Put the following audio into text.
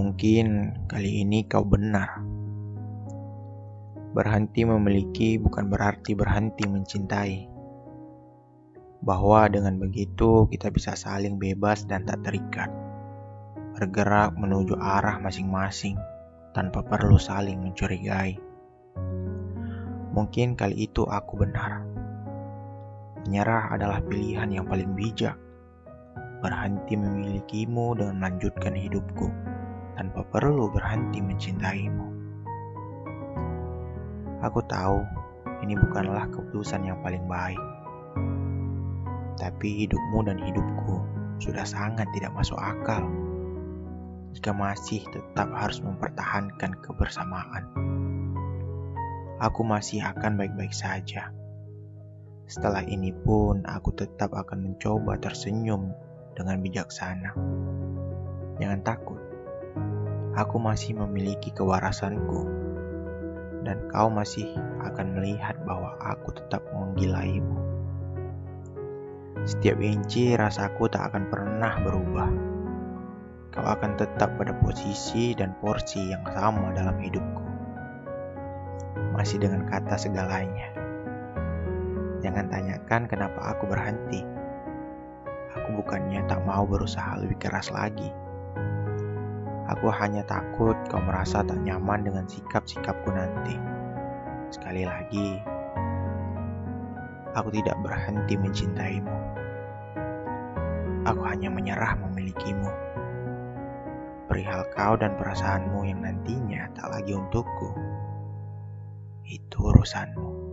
Mungkin kali ini kau benar. Berhenti memiliki bukan berarti berhenti mencintai. Bahwa dengan begitu kita bisa saling bebas dan tak terikat. Bergerak menuju arah masing-masing tanpa perlu saling mencurigai. Mungkin kali itu aku benar. Menyerah adalah pilihan yang paling bijak. Berhenti memilikimu dengan melanjutkan hidupku tanpa perlu berhenti mencintaimu. Aku tahu ini bukanlah keputusan yang paling baik, tapi hidupmu dan hidupku sudah sangat tidak masuk akal jika masih tetap harus mempertahankan kebersamaan. Aku masih akan baik-baik saja. Setelah ini pun aku tetap akan mencoba tersenyum dengan bijaksana. Jangan takut aku masih memiliki kewarasanku, dan kau masih akan melihat bahwa aku tetap menggilaimu. Setiap inci rasaku tak akan pernah berubah. Kau akan tetap pada posisi dan porsi yang sama dalam hidupku. Masih dengan kata segalanya. Jangan tanyakan kenapa aku berhenti. Aku bukannya tak mau berusaha lebih keras lagi Aku hanya takut kau merasa tak nyaman dengan sikap-sikapku nanti. Sekali lagi, aku tidak berhenti mencintaimu. Aku hanya menyerah memilikimu. Perihal kau dan perasaanmu yang nantinya tak lagi untukku, itu urusanmu.